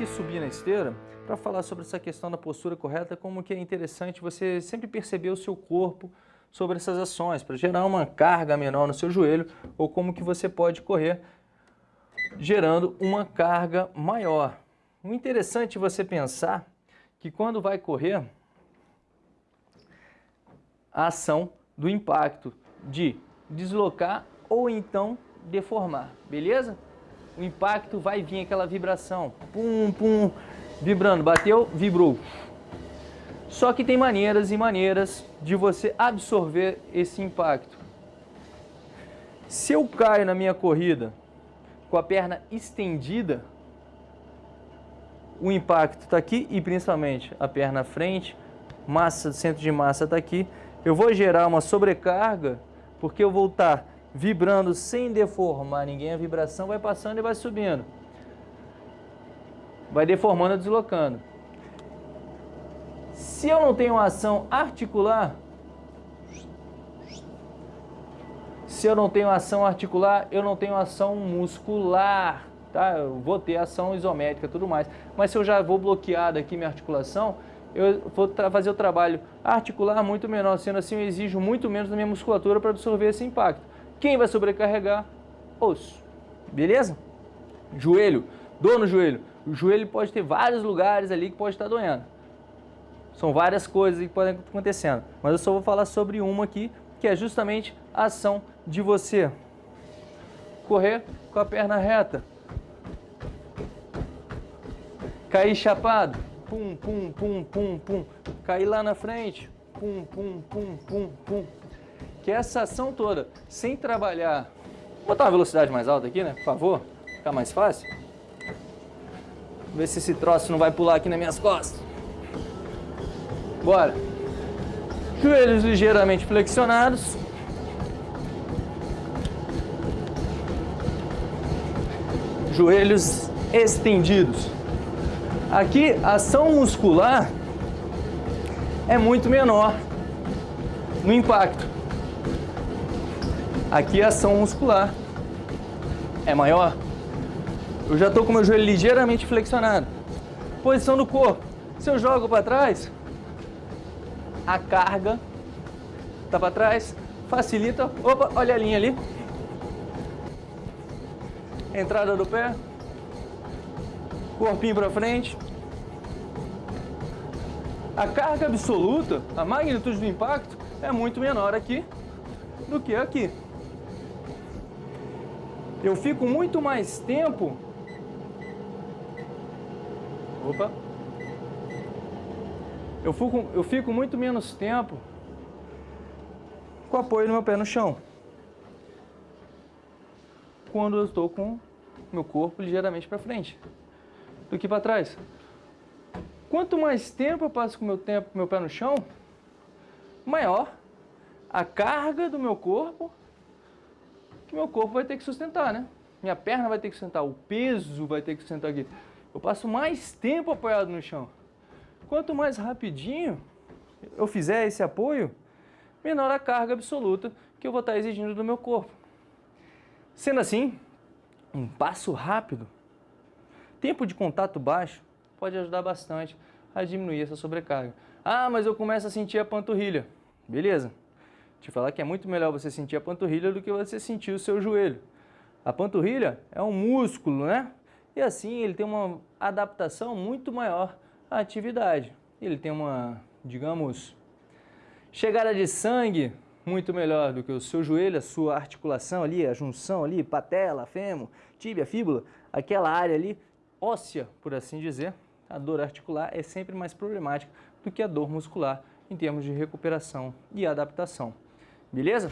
aqui subir na esteira para falar sobre essa questão da postura correta, como que é interessante você sempre perceber o seu corpo sobre essas ações, para gerar uma carga menor no seu joelho, ou como que você pode correr gerando uma carga maior. O interessante é você pensar que quando vai correr, a ação do impacto de deslocar ou então deformar, beleza? O impacto vai vir aquela vibração, pum, pum, vibrando, bateu, vibrou. Só que tem maneiras e maneiras de você absorver esse impacto. Se eu caio na minha corrida com a perna estendida, o impacto está aqui e principalmente a perna frente, massa, centro de massa está aqui, eu vou gerar uma sobrecarga porque eu vou estar tá vibrando sem deformar ninguém, a vibração vai passando e vai subindo. Vai deformando deslocando. Se eu não tenho ação articular, se eu não tenho ação articular, eu não tenho ação muscular, tá? Eu vou ter ação isométrica tudo mais. Mas se eu já vou bloquear aqui minha articulação, eu vou fazer o trabalho articular muito menor, sendo assim eu exijo muito menos da minha musculatura para absorver esse impacto. Quem vai sobrecarregar? Osso. Beleza? Joelho. Dor no joelho. O joelho pode ter vários lugares ali que pode estar doendo. São várias coisas que podem estar acontecendo. Mas eu só vou falar sobre uma aqui, que é justamente a ação de você correr com a perna reta. Cair chapado. Pum, pum, pum, pum, pum. Cair lá na frente. Pum, pum, pum, pum, pum. Que essa ação toda, sem trabalhar... Vou botar uma velocidade mais alta aqui, né? Por favor. Ficar mais fácil. Ver se esse troço não vai pular aqui nas minhas costas. Bora. Joelhos ligeiramente flexionados. Joelhos estendidos. Aqui, a ação muscular é muito menor no impacto. Aqui, a ação muscular é maior. Eu já estou com meu joelho ligeiramente flexionado. Posição do corpo. Se eu jogo para trás, a carga tá para trás, facilita. Opa, olha a linha ali. Entrada do pé. Corpinho para frente. A carga absoluta, a magnitude do impacto é muito menor aqui do que aqui. Eu fico muito mais tempo... Opa! eu fico, eu fico muito menos tempo com apoio do meu pé no chão. Quando eu estou com meu corpo ligeiramente para frente do que para trás. Quanto mais tempo eu passo com meu tempo, meu pé no chão, maior a carga do meu corpo que meu corpo vai ter que sustentar, né? Minha perna vai ter que sustentar, o peso vai ter que sustentar aqui. Eu passo mais tempo apoiado no chão. Quanto mais rapidinho eu fizer esse apoio, menor a carga absoluta que eu vou estar exigindo do meu corpo. Sendo assim, um passo rápido, tempo de contato baixo, pode ajudar bastante a diminuir essa sobrecarga. Ah, mas eu começo a sentir a panturrilha. Beleza. Te falar que é muito melhor você sentir a panturrilha do que você sentir o seu joelho. A panturrilha é um músculo, né? E assim ele tem uma adaptação muito maior a atividade. Ele tem uma, digamos, chegada de sangue muito melhor do que o seu joelho, a sua articulação ali, a junção ali, patela, fêmur, tíbia, fíbula, aquela área ali óssea, por assim dizer, a dor articular é sempre mais problemática do que a dor muscular em termos de recuperação e adaptação. Beleza?